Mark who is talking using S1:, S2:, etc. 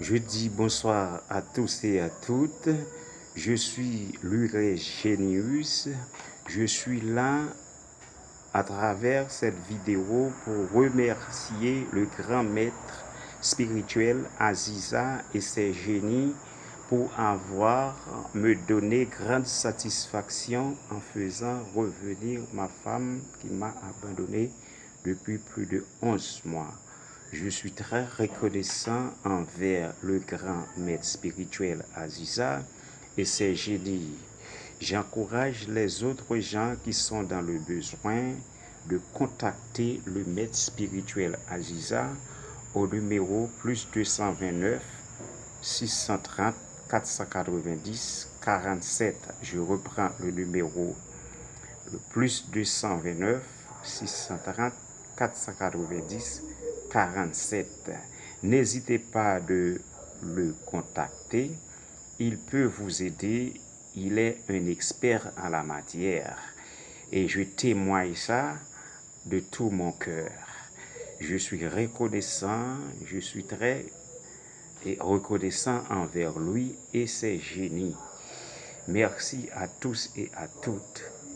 S1: Je dis bonsoir à tous et à toutes. Je suis Luré Genius. Je suis là à travers cette vidéo pour remercier le grand maître spirituel Aziza et ses génies pour avoir me donné grande satisfaction en faisant revenir ma femme qui m'a abandonné depuis plus de 11 mois. Je suis très reconnaissant envers le grand maître spirituel Aziza et ses génies. J'encourage les autres gens qui sont dans le besoin de contacter le maître spirituel Aziza au numéro plus 229 630 490 47. Je reprends le numéro plus 229 630 490 47. N'hésitez pas de le contacter. Il peut vous aider. Il est un expert en la matière. Et je témoigne ça de tout mon cœur. Je suis reconnaissant, je suis très reconnaissant envers lui et ses génies. Merci à tous et à toutes.